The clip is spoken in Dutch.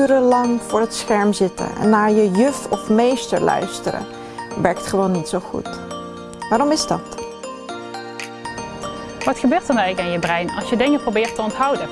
urenlang voor het scherm zitten en naar je juf of meester luisteren werkt gewoon niet zo goed. Waarom is dat? Wat gebeurt er nou eigenlijk aan je brein als je dingen probeert te onthouden?